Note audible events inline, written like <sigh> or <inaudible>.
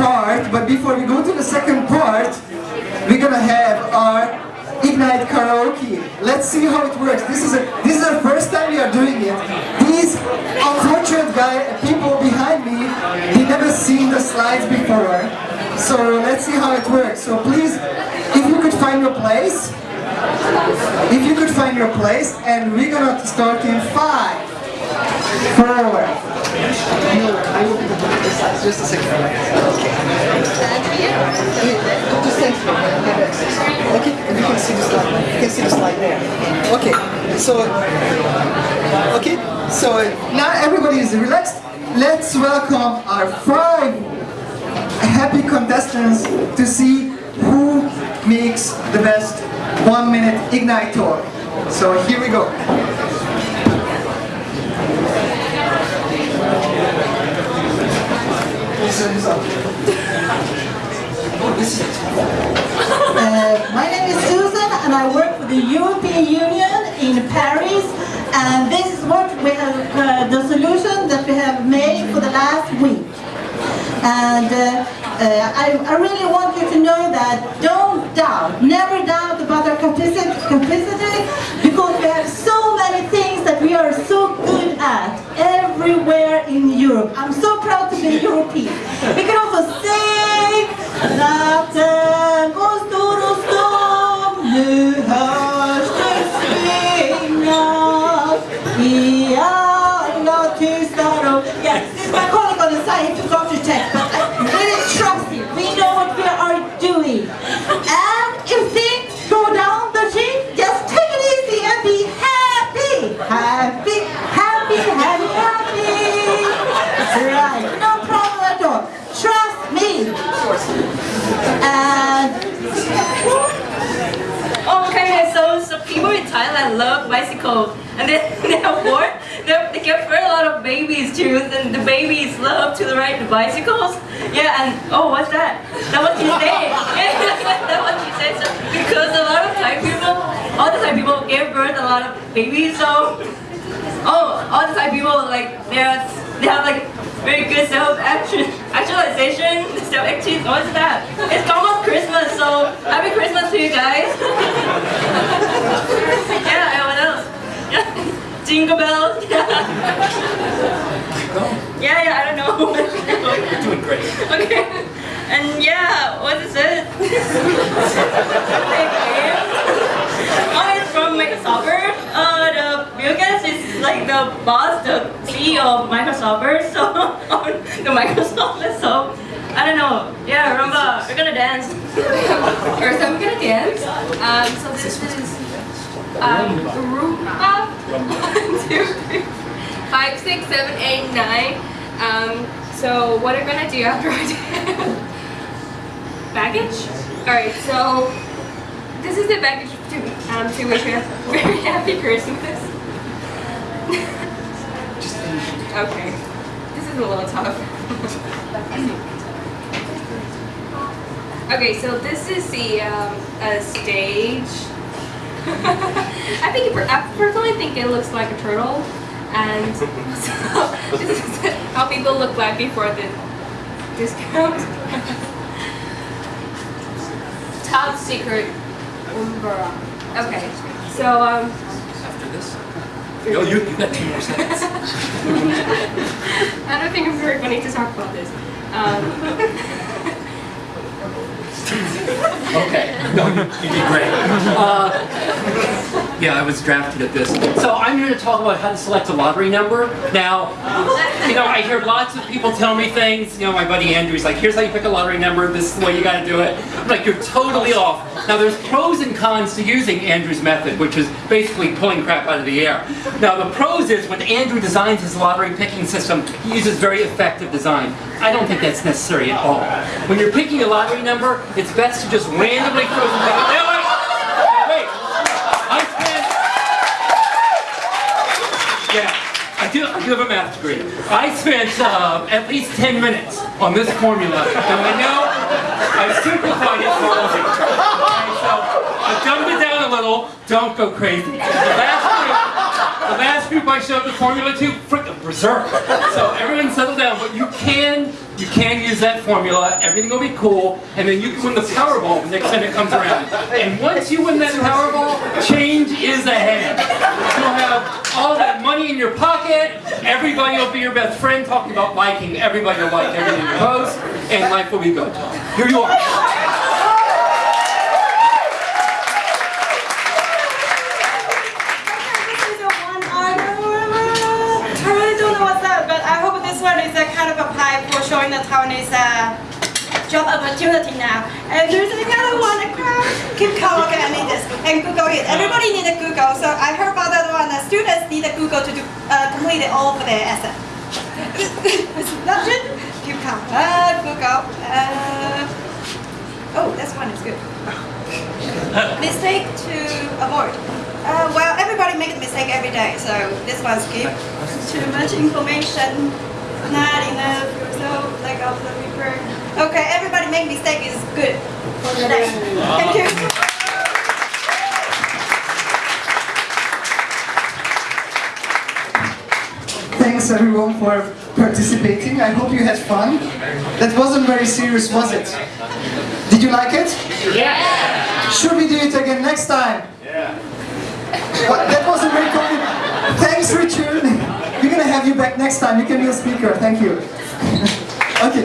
part, but before we go to the second part, we're gonna have our Ignite Karaoke. Let's see how it works. This is a this is the first time we are doing it. These unfortunate guy people behind me, they never seen the slides before. So let's see how it works. So please, if you could find your place, if you could find your place, and we're gonna start in five, four. I will just a second. Okay. Here. Okay, you can see the slide. You can see the slide there. Okay, so okay, so now everybody is relaxed. Let's welcome our five happy contestants to see who makes the best one minute Ignite talk. So here we go. Uh, my name is Susan and I work for the European Union in Paris and this is what we have, uh, the solution that we have made for the last week. And uh, uh, I, I really want you to know that don't doubt, never doubt about our capacity, stor, people in Thailand love bicycles, and <laughs> they, they what? They, they give birth a lot of babies too, and the babies love to ride the bicycles. Yeah, and oh, what's that? That what say. <laughs> Yeah, <laughs> that's what you say. So, because a lot of Thai people, all the Thai people give birth a lot of babies, so oh, all the Thai people like they're they have like very good self action actualization, self action. What's that? It's almost Christmas, so happy Christmas to you guys. yeah, and what else? Yeah, jingle bells. <laughs> Yeah, yeah, I don't know. You're doing great. okay, and yeah, what is it? oh, it's from Microsoft. Uh, the Bill Gates is like the boss, the CEO of Microsoft. So <laughs> on the Microsoft, so I don't know. Yeah, Rumba, we're gonna dance. First, I'm gonna dance. Um, so this is um, Rumba. One, two, three, five, six, seven, eight, nine. Um, so what I'm gonna do after I dance? <laughs> Baggage. All right. So this is the baggage to um, to wish you a very <laughs> happy Christmas. <laughs> okay. This is a little tough. Okay, so this is the um, stage. I think it, I personally think it looks like a turtle, and <laughs> so this is how people look like before the discount. <laughs> Top secret Umbra. Okay, so um, After this? Oh, you, you got two more seconds. <laughs> I don't think it's very funny to talk about this. Um, Okay. No, you, you did great. Uh, yeah, I was drafted at this. So I'm here to talk about how to select a lottery number. Now, you know, I hear lots of people tell me things. You know, my buddy Andrew's like, here's how you pick a lottery number. This is the way you got to do it. I'm like, you're totally off. Now, there's pros and cons to using Andrew's method, which is basically pulling crap out of the air. Now, the pros is when Andrew designs his lottery picking system, he uses very effective design. I don't think that's necessary at all. When you're picking a lottery number, it's best to just randomly throw them. Now, wait, now, wait. I spent, yeah, I do, I do have a math degree. I spent uh, at least 10 minutes on this formula, and I know I've simplified it for you. So I dumbed it down a little. Don't go crazy. The last group, The last group I showed the formula to, freaking berserk. So everyone settle down, but you can, you can use that formula, everything will be cool, and then you can win the Powerball the next time it comes around. And once you win that Powerball, change is ahead. You'll have all that money in your pocket, everybody will be your best friend talking about liking, everybody will like everything you post, and life will be good. Here you are. One. I really don't know what's that, but I hope this one is a kind of a pipe for showing the Taiwanese uh, job opportunity now. And there's another one, a crowd. Keep calm, okay, I need this. And Google it. Everybody need a Google. So I heard about that one. The students need a Google to do, uh, complete it all for their essay. It's not good. Keep calm. Uh, Google. Uh, oh, this one is good. <laughs> Mistake to avoid. Uh, well, everybody makes a mistake every day, so this one's good. Too much information, not enough, so like of the paper. Okay, everybody make mistake is good for the. Thank you. Thanks everyone for participating. I hope you had fun. That wasn't very serious, was it? Did you like it? Yeah! Should we do it again next time? Yeah. that wasn't very complicated. Thanks Richard. We're gonna have you back next time. You can be a speaker. Thank you. <laughs>